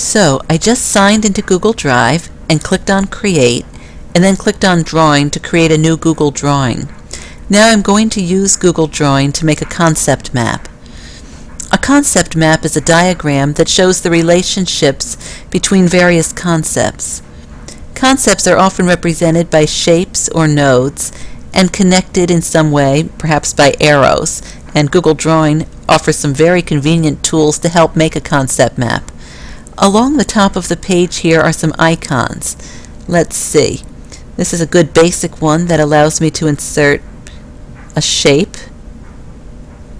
So I just signed into Google Drive and clicked on Create and then clicked on Drawing to create a new Google Drawing. Now I'm going to use Google Drawing to make a concept map. A concept map is a diagram that shows the relationships between various concepts. Concepts are often represented by shapes or nodes and connected in some way, perhaps by arrows, and Google Drawing offers some very convenient tools to help make a concept map. Along the top of the page here are some icons. Let's see. This is a good basic one that allows me to insert a shape,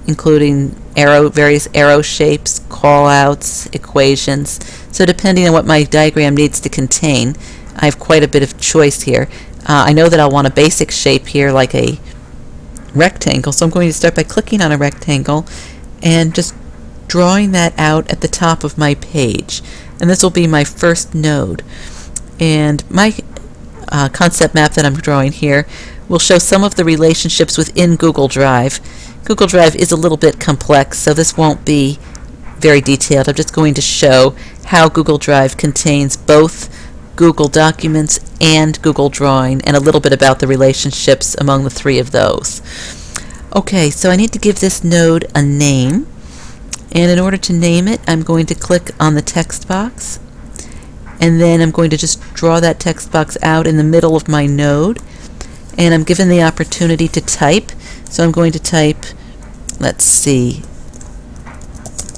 including arrow, various arrow shapes, callouts, equations. So depending on what my diagram needs to contain, I have quite a bit of choice here. Uh, I know that I'll want a basic shape here like a rectangle, so I'm going to start by clicking on a rectangle and just drawing that out at the top of my page. And this will be my first node. And my uh, concept map that I'm drawing here will show some of the relationships within Google Drive. Google Drive is a little bit complex, so this won't be very detailed. I'm just going to show how Google Drive contains both Google Documents and Google Drawing, and a little bit about the relationships among the three of those. Okay, so I need to give this node a name, and in order to name it, I'm going to click on the text box, and then I'm going to just draw that text box out in the middle of my node, and I'm given the opportunity to type, so I'm going to type, let's see,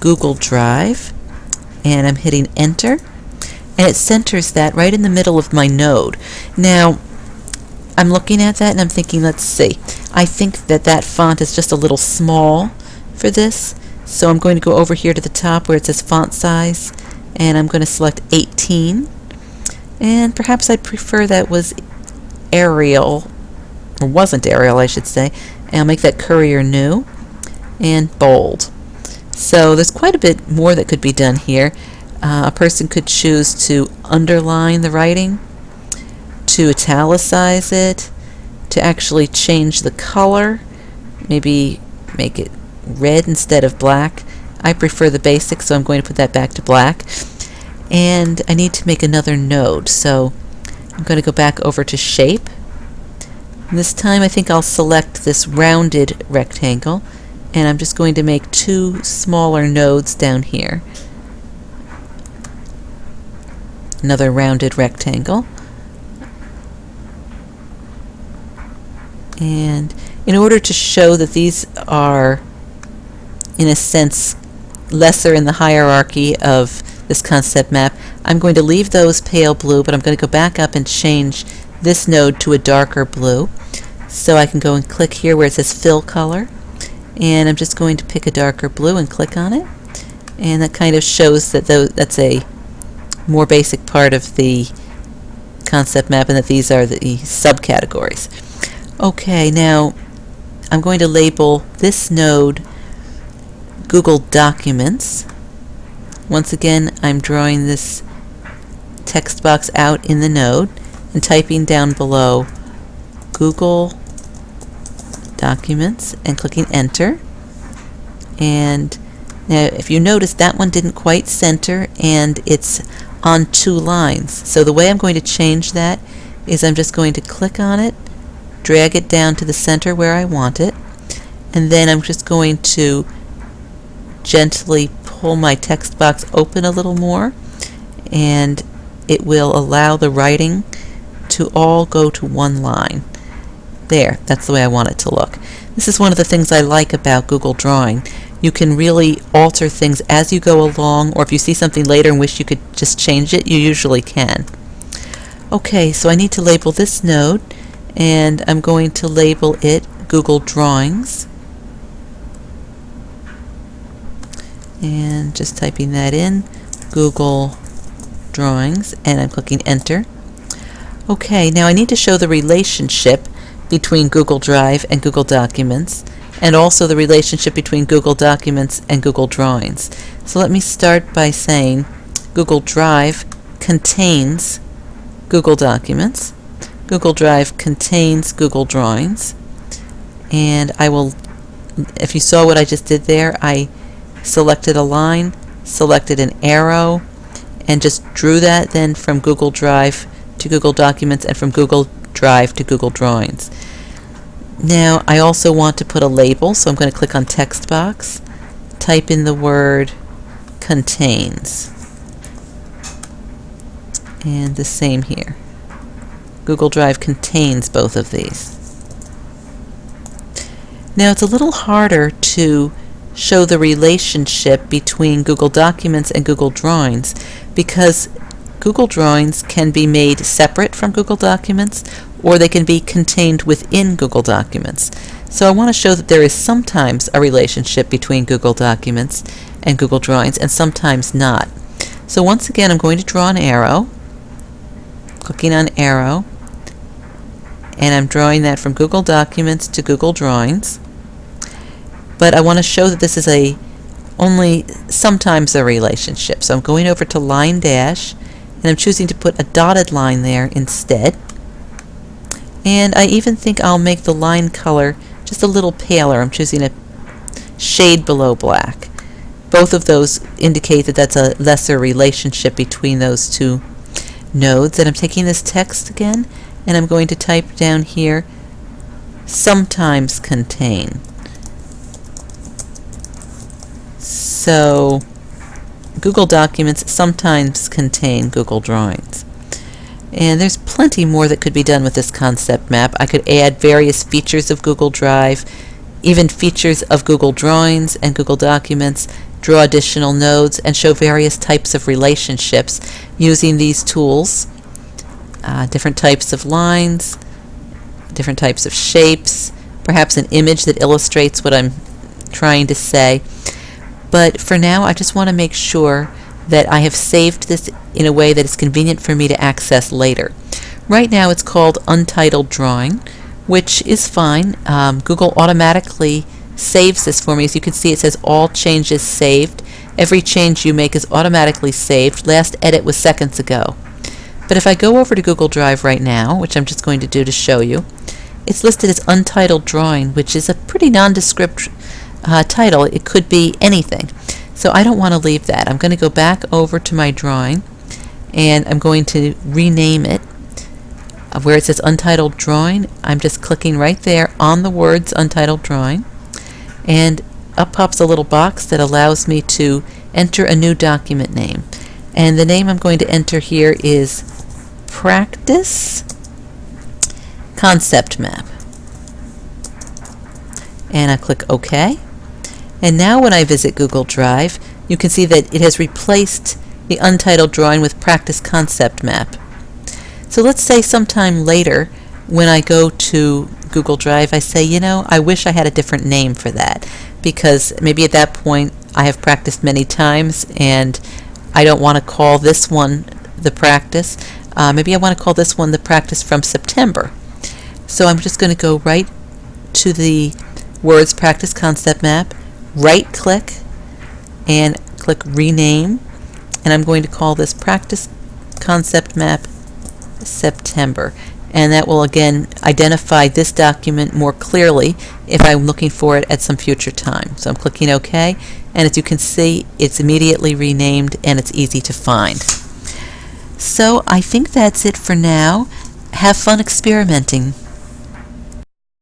Google Drive, and I'm hitting enter, and it centers that right in the middle of my node. Now, I'm looking at that and I'm thinking, let's see, I think that that font is just a little small for this, so I'm going to go over here to the top where it says font size, and I'm going to select 18, and perhaps I'd prefer that was Arial, or wasn't Arial, I should say, and I'll make that Courier New, and bold. So there's quite a bit more that could be done here. Uh, a person could choose to underline the writing, to italicize it, to actually change the color, maybe make it red instead of black. I prefer the basic, so I'm going to put that back to black. And I need to make another node, so I'm going to go back over to Shape. And this time I think I'll select this rounded rectangle, and I'm just going to make two smaller nodes down here. another rounded rectangle. And in order to show that these are, in a sense, lesser in the hierarchy of this concept map, I'm going to leave those pale blue, but I'm going to go back up and change this node to a darker blue. So I can go and click here where it says fill color, and I'm just going to pick a darker blue and click on it. And that kind of shows that that's a more basic part of the concept map and that these are the subcategories. Okay, now I'm going to label this node Google Documents. Once again, I'm drawing this text box out in the node and typing down below Google Documents and clicking Enter. And now, if you notice, that one didn't quite center and it's on two lines. So the way I'm going to change that is I'm just going to click on it, drag it down to the center where I want it, and then I'm just going to gently pull my text box open a little more, and it will allow the writing to all go to one line. There, that's the way I want it to look. This is one of the things I like about Google Drawing you can really alter things as you go along, or if you see something later and wish you could just change it, you usually can. Okay, so I need to label this node, and I'm going to label it Google Drawings. And just typing that in, Google Drawings, and I'm clicking Enter. Okay, now I need to show the relationship between Google Drive and Google Documents and also the relationship between Google Documents and Google Drawings. So let me start by saying Google Drive contains Google Documents. Google Drive contains Google Drawings. And I will, if you saw what I just did there, I selected a line, selected an arrow, and just drew that then from Google Drive to Google Documents and from Google Drive to Google Drawings. Now, I also want to put a label, so I'm going to click on text box, type in the word contains. And the same here. Google Drive contains both of these. Now it's a little harder to show the relationship between Google Documents and Google Drawings because Google Drawings can be made separate from Google Documents or they can be contained within Google Documents. So I want to show that there is sometimes a relationship between Google Documents and Google Drawings and sometimes not. So once again I'm going to draw an arrow, clicking on arrow, and I'm drawing that from Google Documents to Google Drawings. But I want to show that this is a only sometimes a relationship. So I'm going over to line dash and I'm choosing to put a dotted line there instead. And I even think I'll make the line color just a little paler. I'm choosing a shade below black. Both of those indicate that that's a lesser relationship between those two nodes. And I'm taking this text again and I'm going to type down here sometimes contain. So Google Documents sometimes contain Google Drawings. And there's plenty more that could be done with this concept map. I could add various features of Google Drive, even features of Google Drawings and Google Documents, draw additional nodes, and show various types of relationships using these tools uh, different types of lines, different types of shapes, perhaps an image that illustrates what I'm trying to say. But for now, I just want to make sure that I have saved this in a way that is convenient for me to access later. Right now it's called Untitled Drawing, which is fine. Um, Google automatically saves this for me. As you can see, it says All Changes Saved. Every change you make is automatically saved. Last edit was seconds ago. But if I go over to Google Drive right now, which I'm just going to do to show you, it's listed as Untitled Drawing, which is a pretty nondescript uh, title. It could be anything. So I don't want to leave that. I'm going to go back over to my drawing, and I'm going to rename it. Uh, where it says Untitled Drawing, I'm just clicking right there on the words Untitled Drawing, and up pops a little box that allows me to enter a new document name. And the name I'm going to enter here is practice concept map. And I click OK. And now when I visit Google Drive, you can see that it has replaced the untitled drawing with practice concept map. So let's say sometime later when I go to Google Drive, I say, you know, I wish I had a different name for that because maybe at that point I have practiced many times and I don't want to call this one the practice. Uh, maybe I want to call this one the practice from September. So I'm just going to go right to the words practice concept map, right click, and click rename. And I'm going to call this practice concept map September. And that will again identify this document more clearly if I'm looking for it at some future time. So I'm clicking OK, and as you can see, it's immediately renamed and it's easy to find. So I think that's it for now. Have fun experimenting.